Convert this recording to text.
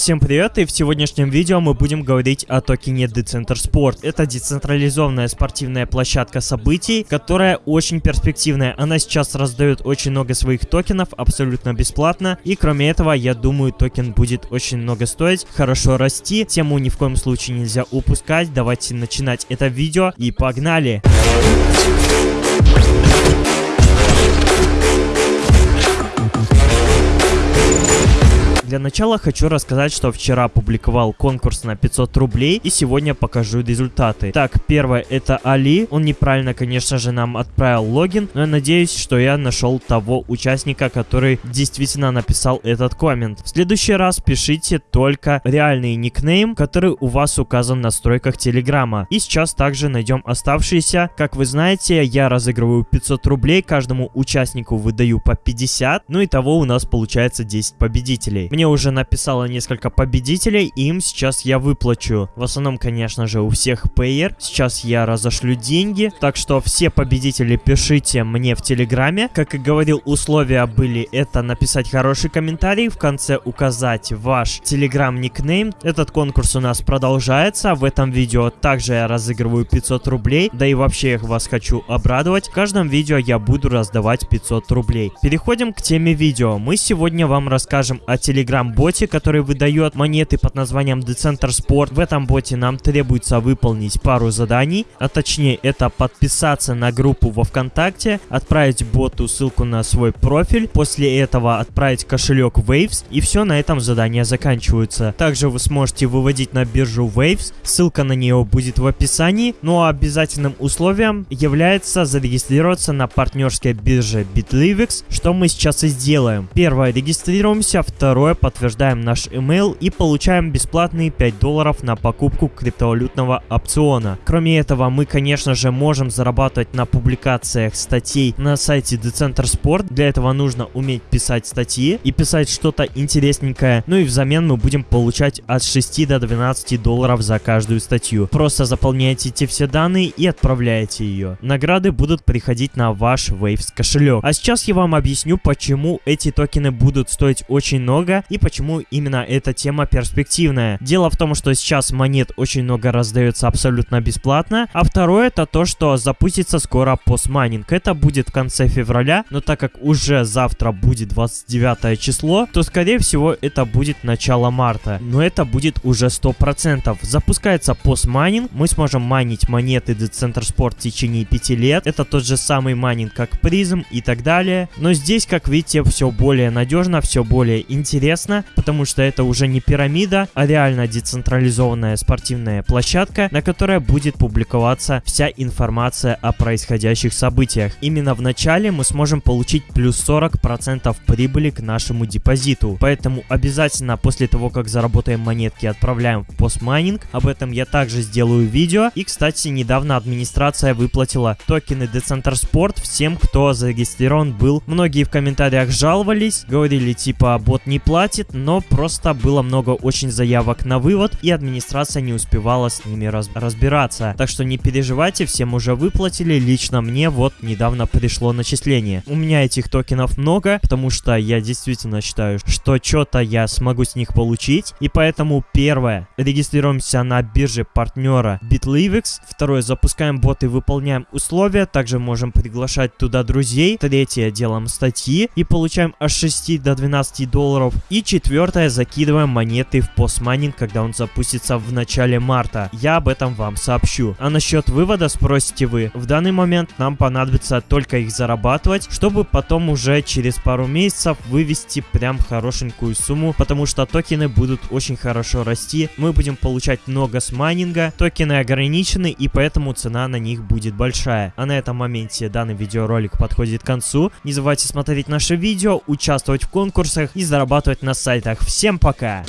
Всем привет, и в сегодняшнем видео мы будем говорить о токене Decenter Sport. Это децентрализованная спортивная площадка событий, которая очень перспективная. Она сейчас раздает очень много своих токенов абсолютно бесплатно. И кроме этого, я думаю, токен будет очень много стоить, хорошо расти. Тему ни в коем случае нельзя упускать. Давайте начинать это видео и погнали! Для начала хочу рассказать, что вчера опубликовал конкурс на 500 рублей и сегодня покажу результаты. Так, первое это Али. Он неправильно, конечно же, нам отправил логин, но я надеюсь, что я нашел того участника, который действительно написал этот коммент. В следующий раз пишите только реальный никнейм, который у вас указан в настройках Телеграма. И сейчас также найдем оставшиеся. Как вы знаете, я разыгрываю 500 рублей, каждому участнику выдаю по 50, ну и того у нас получается 10 победителей. Мне уже написало несколько победителей, им сейчас я выплачу. В основном, конечно же, у всех пейер. Сейчас я разошлю деньги, так что все победители пишите мне в Телеграме. Как и говорил, условия были это написать хороший комментарий, в конце указать ваш Телеграм-никнейм. Этот конкурс у нас продолжается. В этом видео также я разыгрываю 500 рублей, да и вообще я вас хочу обрадовать. В каждом видео я буду раздавать 500 рублей. Переходим к теме видео. Мы сегодня вам расскажем о Телеграм Telegram-боте, который выдает монеты под названием Decenter Sport. В этом боте нам требуется выполнить пару заданий, а точнее это подписаться на группу во Вконтакте, отправить боту ссылку на свой профиль, после этого отправить кошелек Waves, и все на этом задания заканчиваются. Также вы сможете выводить на биржу Waves, ссылка на нее будет в описании, ну а обязательным условием является зарегистрироваться на партнерской бирже Bitlivix, что мы сейчас и сделаем. Первое, регистрируемся, второе, подтверждаем наш email и получаем бесплатные 5 долларов на покупку криптовалютного опциона. Кроме этого, мы, конечно же, можем зарабатывать на публикациях статей на сайте Decenter Sport. Для этого нужно уметь писать статьи и писать что-то интересненькое. Ну и взамен мы будем получать от 6 до 12 долларов за каждую статью. Просто заполняйте эти все данные и отправляете ее. Награды будут приходить на ваш Waves кошелек. А сейчас я вам объясню, почему эти токены будут стоить очень много и почему именно эта тема перспективная. Дело в том, что сейчас монет очень много раздается абсолютно бесплатно, а второе это то, что запустится скоро постмайнинг. Это будет в конце февраля, но так как уже завтра будет 29 число, то скорее всего это будет начало марта. Но это будет уже 100%. Запускается постмайнинг, мы сможем майнить монеты Decenter Sport в течение 5 лет. Это тот же самый майнинг, как Prizm и так далее. Но здесь, как видите, все более надежно, все более интересно интересно, потому что это уже не пирамида, а реально децентрализованная спортивная площадка, на которой будет публиковаться вся информация о происходящих событиях. Именно в начале мы сможем получить плюс 40% прибыли к нашему депозиту. Поэтому обязательно после того, как заработаем монетки, отправляем в постмайнинг. Об этом я также сделаю видео. И, кстати, недавно администрация выплатила токены Decenter Sport всем, кто зарегистрирован был. Многие в комментариях жаловались, говорили типа бот не платит, хватит, но просто было много очень заявок на вывод, и администрация не успевала с ними раз разбираться. Так что не переживайте, всем уже выплатили, лично мне вот недавно пришло начисление. У меня этих токенов много, потому что я действительно считаю, что что-то я смогу с них получить, и поэтому первое, регистрируемся на бирже партнера BitLivix, второе, запускаем бот и выполняем условия, также можем приглашать туда друзей, третье, делаем статьи и получаем от 6 до 12 долларов, и четвертое, закидываем монеты в постмайнинг, когда он запустится в начале марта. Я об этом вам сообщу. А насчет вывода спросите вы. В данный момент нам понадобится только их зарабатывать, чтобы потом уже через пару месяцев вывести прям хорошенькую сумму, потому что токены будут очень хорошо расти. Мы будем получать много с майнинга, токены ограничены и поэтому цена на них будет большая. А на этом моменте данный видеоролик подходит к концу. Не забывайте смотреть наши видео, участвовать в конкурсах и зарабатывать на сайтах. Всем пока!